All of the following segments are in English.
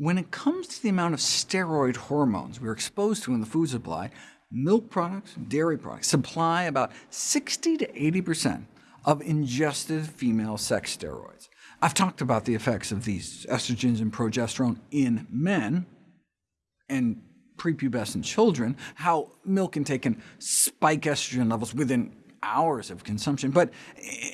When it comes to the amount of steroid hormones we're exposed to in the food supply, milk products, dairy products supply about 60 to 80% of ingested female sex steroids. I've talked about the effects of these estrogens and progesterone in men and prepubescent children, how milk intake can spike estrogen levels within hours of consumption. But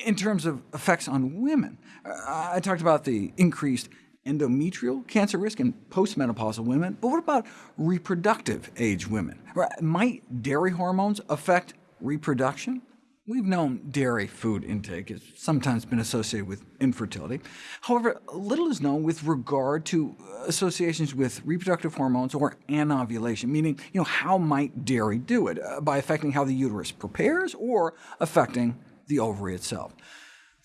in terms of effects on women, I talked about the increased endometrial cancer risk in postmenopausal women, but what about reproductive age women? Might dairy hormones affect reproduction? We've known dairy food intake has sometimes been associated with infertility. However, little is known with regard to associations with reproductive hormones or anovulation, meaning you know, how might dairy do it, uh, by affecting how the uterus prepares or affecting the ovary itself.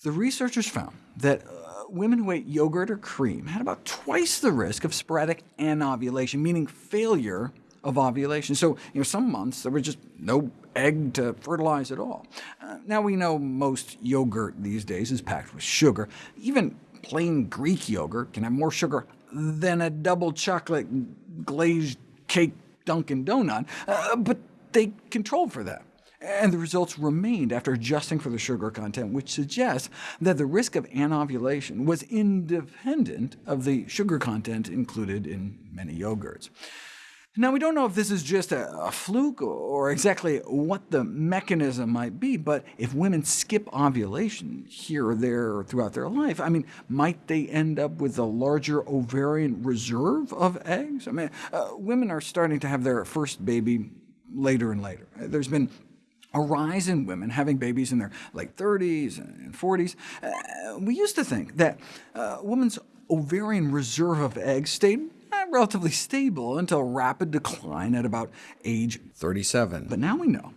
The researchers found that uh, women who ate yogurt or cream had about twice the risk of sporadic anovulation, meaning failure of ovulation. So you know, some months there was just no egg to fertilize at all. Uh, now we know most yogurt these days is packed with sugar. Even plain Greek yogurt can have more sugar than a double chocolate glazed cake Dunkin' Donut, uh, but they controlled for that. And the results remained after adjusting for the sugar content, which suggests that the risk of anovulation was independent of the sugar content included in many yogurts. Now, we don't know if this is just a, a, fluke or exactly what the mechanism might be, but if women skip ovulation here or there throughout their life, I mean, might they end up with a larger ovarian reserve of eggs? I mean, uh, women are starting to have their first baby later and later. There's been a rise in women having babies in their late 30s and 40s. Uh, we used to think that uh, women's ovarian reserve of eggs stayed relatively stable until rapid decline at about age 37. But now we know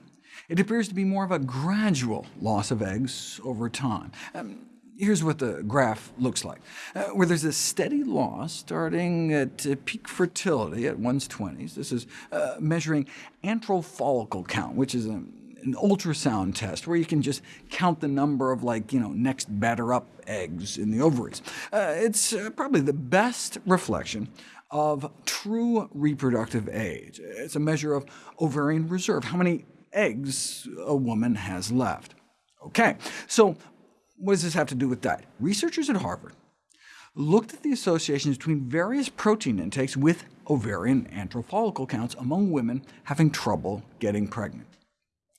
it appears to be more of a gradual loss of eggs over time. Um, here's what the graph looks like, uh, where there's a steady loss starting at uh, peak fertility at one's 20s. This is uh, measuring antral follicle count, which is a an ultrasound test where you can just count the number of like, you know, next batter up eggs in the ovaries. Uh, it's uh, probably the best reflection of true reproductive age. It's a measure of ovarian reserve, how many eggs a woman has left. OK, so what does this have to do with diet? Researchers at Harvard looked at the associations between various protein intakes with ovarian antral follicle counts among women having trouble getting pregnant.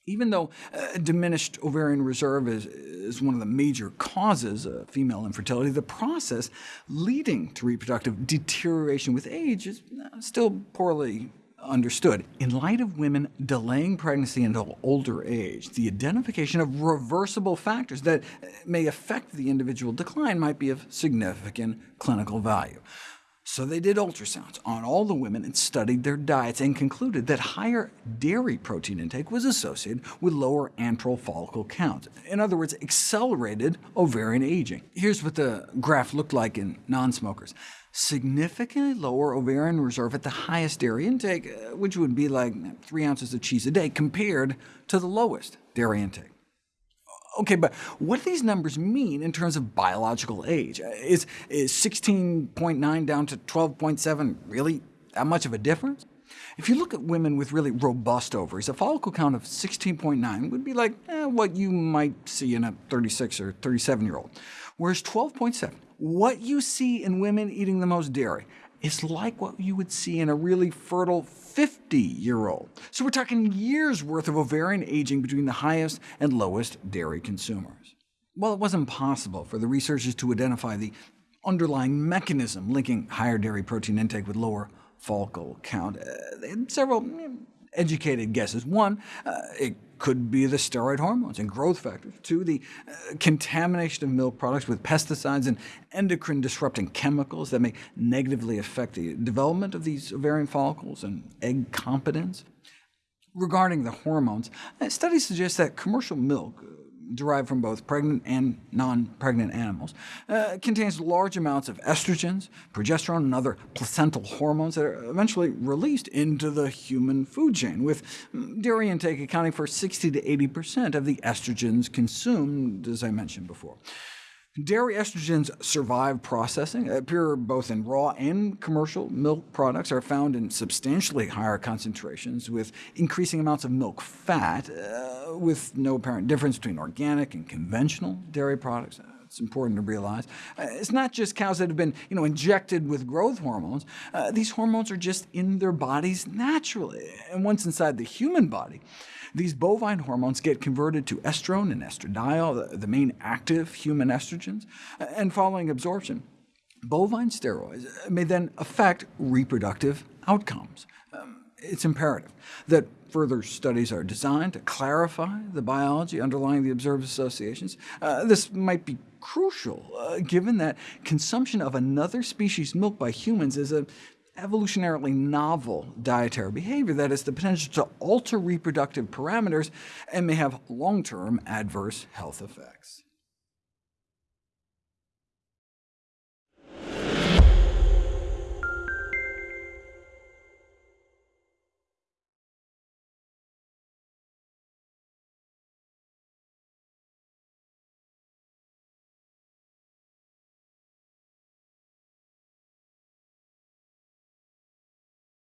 Even though uh, diminished ovarian reserve is, is one of the major causes of female infertility, the process leading to reproductive deterioration with age is uh, still poorly understood. In light of women delaying pregnancy until older age, the identification of reversible factors that uh, may affect the individual decline might be of significant clinical value. So they did ultrasounds on all the women and studied their diets, and concluded that higher dairy protein intake was associated with lower antral follicle count. In other words, accelerated ovarian aging. Here's what the graph looked like in non-smokers. Significantly lower ovarian reserve at the highest dairy intake, uh, which would be like 3 ounces of cheese a day, compared to the lowest dairy intake. OK, but what do these numbers mean in terms of biological age? Is, is 16.9 down to 12.7 really that much of a difference? If you look at women with really robust ovaries, a follicle count of 16.9 would be like eh, what you might see in a 36 or 37-year-old, whereas 12.7, what you see in women eating the most dairy, is like what you would see in a really fertile 50-year-old. So we're talking years' worth of ovarian aging between the highest and lowest dairy consumers. Well, it wasn't possible for the researchers to identify the underlying mechanism linking higher dairy protein intake with lower follicle count. Uh, they had several educated guesses. One, uh, it could be the steroid hormones and growth factors. Two, the uh, contamination of milk products with pesticides and endocrine-disrupting chemicals that may negatively affect the development of these ovarian follicles and egg competence. Regarding the hormones, uh, studies suggest that commercial milk derived from both pregnant and non-pregnant animals, uh, contains large amounts of estrogens, progesterone, and other placental hormones that are eventually released into the human food chain, with dairy intake accounting for 60 to 80% of the estrogens consumed, as I mentioned before. Dairy estrogens survive processing, appear both in raw and commercial milk products, are found in substantially higher concentrations with increasing amounts of milk fat, uh, with no apparent difference between organic and conventional dairy products. It's important to realize. Uh, it's not just cows that have been you know, injected with growth hormones. Uh, these hormones are just in their bodies naturally, and once inside the human body, these bovine hormones get converted to estrone and estradiol, the, the main active human estrogens, and following absorption, bovine steroids may then affect reproductive outcomes. Um, it's imperative that further studies are designed to clarify the biology underlying the observed associations. Uh, this might be crucial, uh, given that consumption of another species' milk by humans is an evolutionarily novel dietary behavior that has the potential to alter reproductive parameters and may have long-term adverse health effects.